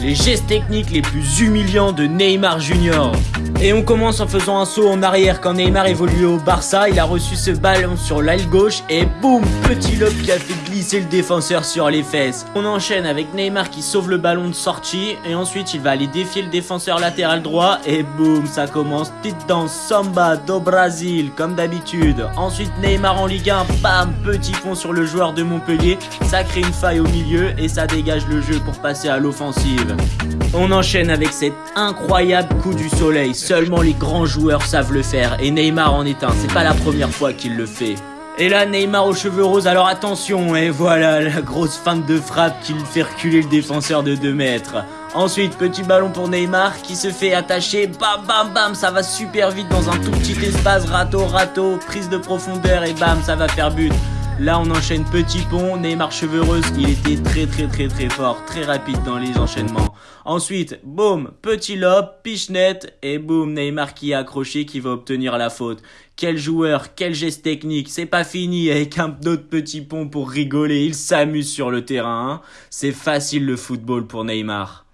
les gestes techniques les plus humiliants de Neymar Junior. Et on commence en faisant un saut en arrière quand Neymar évoluait au Barça, il a reçu ce ballon sur l'aile gauche et boum, petit lob qui a fait glisser le défenseur sur les fesses. On enchaîne avec Neymar qui sauve le ballon de sortie et ensuite il va aller défier le défenseur latéral droit et boum, ça commence petite danse samba do Brasil comme d'habitude. Ensuite Neymar en Ligue 1, bam, petit pont sur le joueur de Montpellier, ça crée une faille au milieu et ça dégage le jeu pour passer à l'offensive. On enchaîne avec cet incroyable coup du soleil, seulement les grands joueurs savent le faire et Neymar en est un, c'est pas la première fois qu'il le fait. Et là Neymar aux cheveux roses, alors attention, et voilà la grosse feinte de frappe qui fait reculer le défenseur de 2 mètres. Ensuite, petit ballon pour Neymar qui se fait attacher, bam bam bam, ça va super vite dans un tout petit espace, rato rato, prise de profondeur et bam, ça va faire but. Là, on enchaîne petit pont, Neymar cheveureuse, il était très très très très fort, très rapide dans les enchaînements. Ensuite, boum, petit lob, pichenette, et boum, Neymar qui est accroché, qui va obtenir la faute. Quel joueur, quel geste technique, c'est pas fini avec un autre petit pont pour rigoler, il s'amuse sur le terrain. Hein. C'est facile le football pour Neymar.